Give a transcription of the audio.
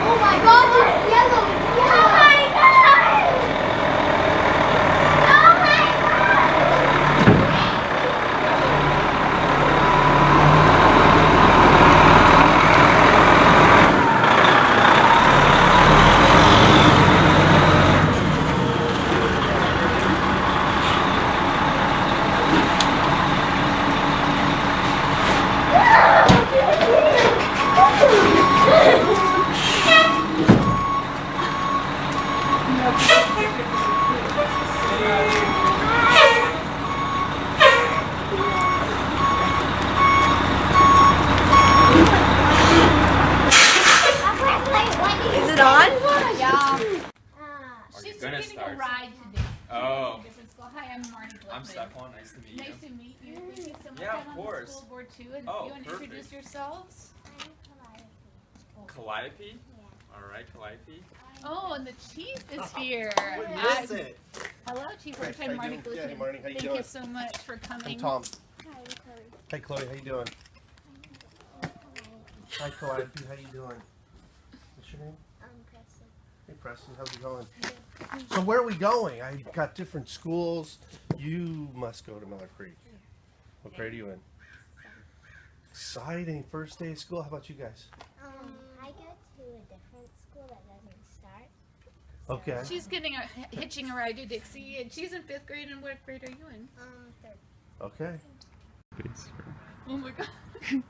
Oh my god, it's yellow! Oh my god! Oh my god! Is it on? Yeah. Are you She's gonna getting start? a ride today. Oh, Different school. Hi, Oh. I'm Marty I'm Glickman. Stephon. Nice to meet you. Nice to meet you. Thank you so much. Yeah, of I'm on course. the school board too. And Oh, you want to perfect. introduce yourselves? Calliope? Alright, Calliope. Oh, and the chief is here. What Uh, it? Hello, Chief. Hi, First how time you Marty doing? Yeah, hey, Marty, how you Thank doing? you so much for coming. I'm Tom. Hi, Chloe. Hey Chloe, how you doing? Hi Calliope, how you doing? What's your name? I'm Preston. Hey Preston, how's it going? So where are we going? I've got different schools. You must go to Miller Creek. What grade are you in? Exciting, first day of school. How about you guys? I go to a different school that doesn't start. Okay. She's getting a hitching a ride to Dixie, and she's in fifth grade. And what grade are you in? Um, third. Okay. Oh my god.